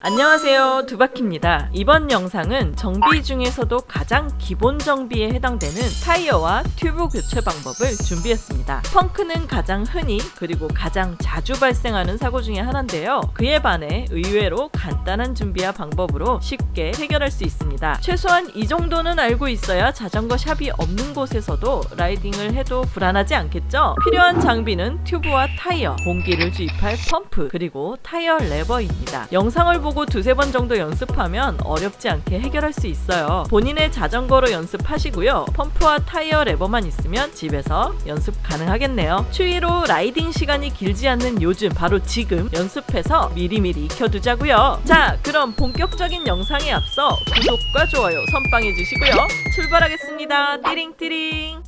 안녕하세요. 두바키입니다. 이번 영상은 정비 중에서도 가장 기본 정비에 해당되는 타이어와 튜브 교체 방법을 준비했습니다. 펑크는 가장 흔히 그리고 가장 자주 발생하는 사고 중에 하나인데요. 그에 반해 의외로 간단한 준비와 방법으로 쉽게 해결할 수 있습니다. 최소한 이 정도는 알고 있어야 자전거 샵이 없는 곳에서도 라이딩을 해도 불안하지 않겠죠? 필요한 장비는 튜브와 타이어 공기를 주입할 펌프 그리고 타이어 레버입니다. 영상을 보고 두세 번 정도 연습하면 어렵지 않게 해결할 수 있어요. 본인의 자전거로 연습하시고요. 펌프와 타이어 레버만 있으면 집에서 연습 가능하겠네요. 추위로 라이딩 시간이 길지 않는 요즘 바로 지금 연습해서 미리미리 익혀두자고요. 자 그럼 본격적인 영상에 앞서 구독과 좋아요 선빵해 주시고요. 출발하겠습니다. 띠링띠링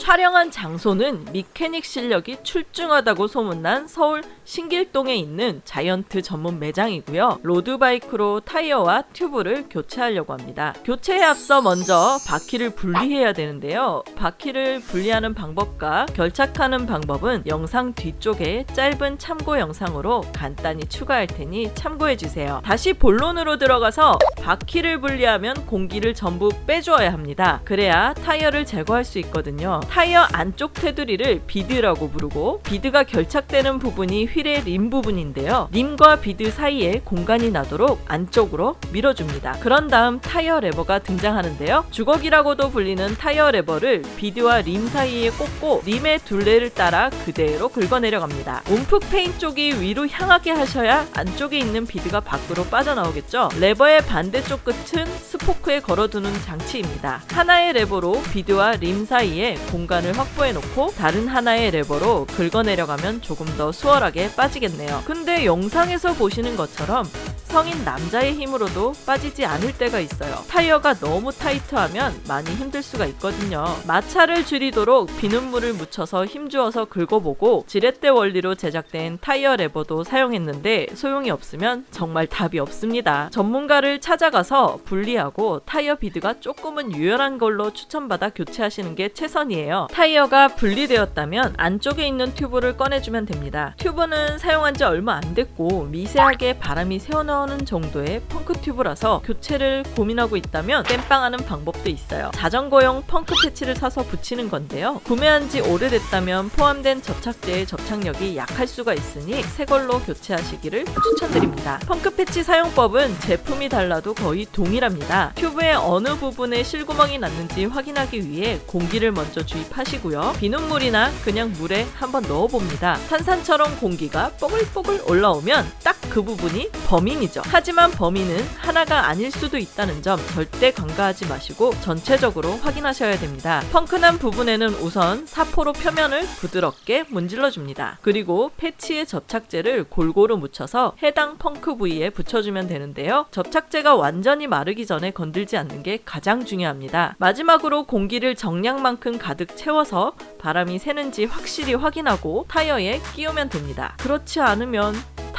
촬영한 장소는 미케닉 실력이 출중하다고 소문난 서울 신길동에 있는 자이언트 전문 매장이고요. 로드바이크로 타이어와 튜브를 교체하려고 합니다. 교체에 앞서 먼저 바퀴를 분리해야 되는데요. 바퀴를 분리하는 방법과 결착하는 방법은 영상 뒤쪽에 짧은 참고 영상으로 간단히 추가할 테니 참고해주세요. 다시 본론으로 들어가서 바퀴를 분리하면 공기를 전부 빼주어야 합니다. 그래야 타이어를 제거할 수 있거든요. 타이어 안쪽 테두리를 비드라고 부르고 비드가 결착되는 부분이 휠의 림 부분인데요. 림과 비드 사이에 공간이 나도록 안쪽으로 밀어줍니다. 그런 다음 타이어 레버가 등장하는데요. 주걱이라고도 불리는 타이어 레버를 비드와 림 사이에 꽂고 림의 둘레를 따라 그대로 긁어내려갑니다. 움푹 페인 쪽이 위로 향하게 하셔야 안쪽에 있는 비드가 밖으로 빠져나오겠죠. 레버의 반대쪽 끝은 스포크에 걸어두는 장치입니다. 하나의 레버로 비드와 림 사이에 공간을 확보해 놓고 다른 하나의 레버로 긁어내려가면 조금 더 수월하게 빠지겠네요. 근데 영상에서 보시는 것처럼 성인 남자의 힘으로도 빠지지 않을 때가 있어요. 타이어가 너무 타이트하면 많이 힘들 수가 있거든요. 마찰을 줄이도록 비눗물을 묻혀서 힘주어서 긁어보고 지렛대 원리로 제작된 타이어 레버도 사용했는데 소용이 없으면 정말 답이 없습니다. 전문가를 찾아가서 분리하고 타이어 비드가 조금은 유연한 걸로 추천받아 교체하시는 게 최선이에요. 타이어가 분리되었다면 안쪽에 있는 튜브를 꺼내주면 됩니다. 튜브는 사용한 지 얼마 안 됐고 미세하게 바람이 새어 나오는 정도의 펑크 튜브라서 교체를 고민하고 있다면 땜빵하는 방법도 있어요. 자전거용 펑크 패치를 사서 붙이는 건데요. 구매한 지 오래됐다면 포함된 접착제의 접착력이 약할 수가 있으니 새 걸로 교체하시기를 추천드립니다. 펑크 패치 사용법은 제품이 달라도 거의 동일합니다. 튜브의 어느 부분에 실구멍이 났는지 확인하기 위해 공기를 먼저 주입하시고요. 비눗물이나 그냥 물에 한번 넣어봅니다. 탄산처럼 공기가 뽀글뽀글 올라오면 딱 그 부분이 범인이죠. 하지만 범인은 하나가 아닐 수도 있다는 점 절대 간과하지 마시고 전체적으로 확인하셔야 됩니다. 펑크난 부분에는 우선 사포로 표면을 부드럽게 문질러 줍니다. 그리고 패치의 접착제를 골고루 묻혀서 해당 펑크 부위에 붙여주면 되는데요. 접착제가 완전히 마르기 전에 건들지 않는 게 가장 중요합니다. 마지막으로 공기를 정량만큼 가득 채워서 바람이 새는지 확실히 확인하고 타이어에 끼우면 됩니다. 그렇지 않으면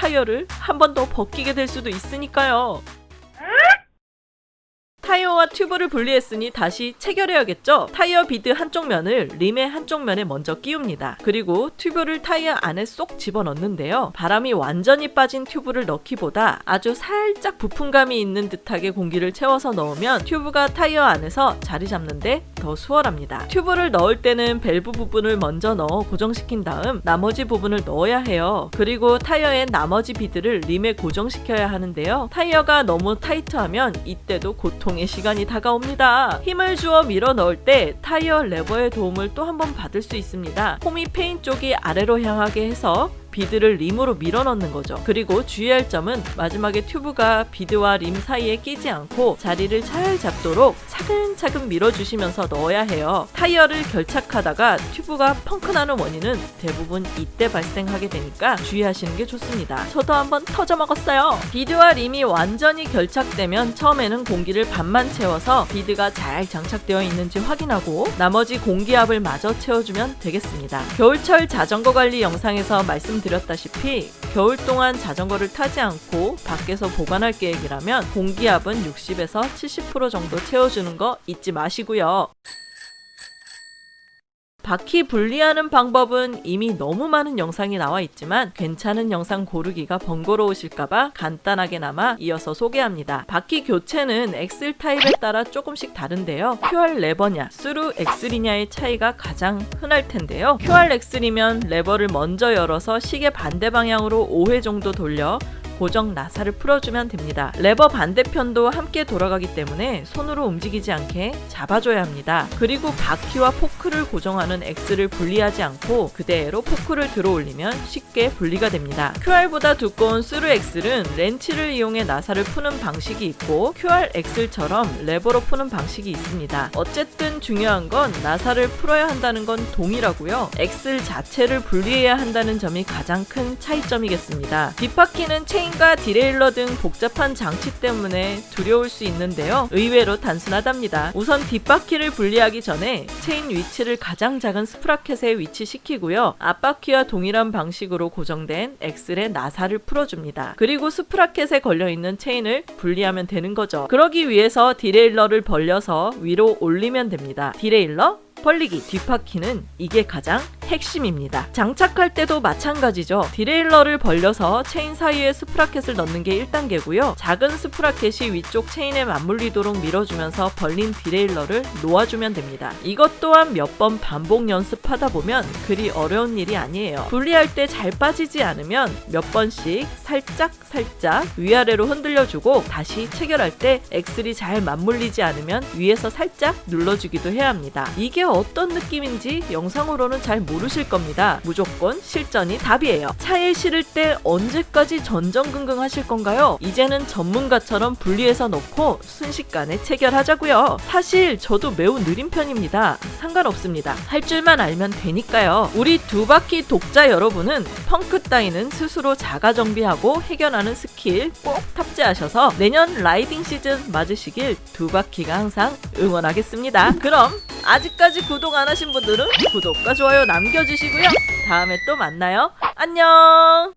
타이어를 한 번 더 벗기게 될 수도 있으니까요. 타이어와 튜브를 분리했으니 다시 체결해야겠죠? 타이어 비드 한쪽 면을 림의 한쪽 면에 먼저 끼웁니다. 그리고 튜브를 타이어 안에 쏙 집어넣는데요. 바람이 완전히 빠진 튜브를 넣기보다 아주 살짝 부품감이 있는 듯하게 공기를 채워서 넣으면 튜브가 타이어 안에서 자리 잡는데 더 수월합니다. 튜브를 넣을 때는 밸브 부분을 먼저 넣어 고정시킨 다음 나머지 부분을 넣어야 해요. 그리고 타이어의 나머지 비드를 림에 고정시켜야 하는데요. 타이어가 너무 타이트하면 이때도 고통 의 시간이 다가옵니다. 힘을 주어 밀어 넣을 때 타이어 레버의 도움을 또 한 번 받을 수 있습니다. 홈이 페인 쪽이 아래로 향하게 해서 비드를 림으로 밀어 넣는 거죠. 그리고 주의할 점은 마지막에 튜브가 비드와 림 사이에 끼지 않고 자리를 잘 잡도록 차근차근 밀어주시면서 넣어야 해요. 타이어를 결착하다가 튜브가 펑크나는 원인은 대부분 이때 발생하게 되니까 주의하시는 게 좋습니다. 저도 한번 터져 먹었어요. 비드와 림이 완전히 결착되면 처음에는 공기를 반만 채워서 비드가 잘 장착되어 있는지 확인하고 나머지 공기압을 마저 채워주면 되겠습니다. 겨울철 자전거 관리 영상에서 말씀 드렸다시피 겨울 동안 자전거를 타지 않고 밖에서 보관할 계획이라면 공기압은 60에서 70% 정도 채워주는 거 잊지 마시고요. 바퀴 분리하는 방법은 이미 너무 많은 영상이 나와 있지만 괜찮은 영상 고르기가 번거로우실까봐 간단하게나마 이어서 소개합니다. 바퀴 교체는 axle 타입에 따라 조금씩 다른데요. QR 레버냐, through axle이냐의 차이가 가장 흔할 텐데요. QR axle이면 레버를 먼저 열어서 시계 반대 방향으로 5회 정도 돌려 고정 나사를 풀어주면 됩니다. 레버 반대편도 함께 돌아가기 때문에 손으로 움직이지 않게 잡아줘야 합니다. 그리고 바퀴와 포크를 고정하는 axle을 분리하지 않고 그대로 포크를 들어 올리면 쉽게 분리가 됩니다. QR보다 두꺼운 스루 X는 렌치를 이용해 나사를 푸는 방식이 있고 QR axle처럼 레버로 푸는 방식이 있습니다. 어쨌든 중요한 건 나사를 풀어야 한다는 건 동일하고요. axle 자체를 분리해야 한다는 점이 가장 큰 차이점이겠습니다. 뒷바퀴는 체인 과 derailleur 등 복잡한 장치 때문에 두려울 수 있는데요. 의외로 단순하답니다. 우선 뒷바퀴를 분리하기 전에 체인 위치를 가장 작은 sprocket에 위치시키고요. 앞바퀴와 동일한 방식으로 고정된 axle의 나사를 풀어줍니다. 그리고 sprocket에 걸려있는 체인을 분리하면 되는 거죠. 그러기 위해서 derailleur를 벌려서 위로 올리면 됩니다. derailleur 벌리기 뒷바퀴는 이게 가장 핵심입니다. 장착할 때도 마찬가지죠. derailleur를 벌려서 체인 사이에 sprocket을 넣는 게 1단계고요. 작은 sprocket이 위쪽 체인에 맞물리도록 밀어주면서 벌린 derailleur를 놓아주면 됩니다. 이것 또한 몇 번 반복 연습하다 보면 그리 어려운 일이 아니에요. 분리할 때 잘 빠지지 않으면 몇 번씩 살짝 살짝 위아래로 흔들려주고 다시 체결할 때 axle이 잘 맞물리지 않으면 위에서 살짝 눌러주기도 해야 합니다. 이게 어떤 느낌인지 영상으로는 잘 모르실 겁니다. 무조건 실전이 답이에요. 차에 실을 때 언제까지 전전긍긍 하실 건가요? 이제는 전문가처럼 분리해서 넣고 순식간에 체결하자고요. 사실 저도 매우 느린 편입니다. 상관없습니다. 할 줄만 알면 되니까요. 우리 두 바퀴 독자 여러분은 펑크 따위는 스스로 자가 정비하고 해결하는 스킬 꼭 탑재하셔서 내년 라이딩 시즌 맞으시길 두 바퀴가 항상 응원하겠습니다. 그럼 아직까지 구독 안 하신 분들은 구독과 좋아요 남겨주시고요. 다음에 또 만나요. 안녕!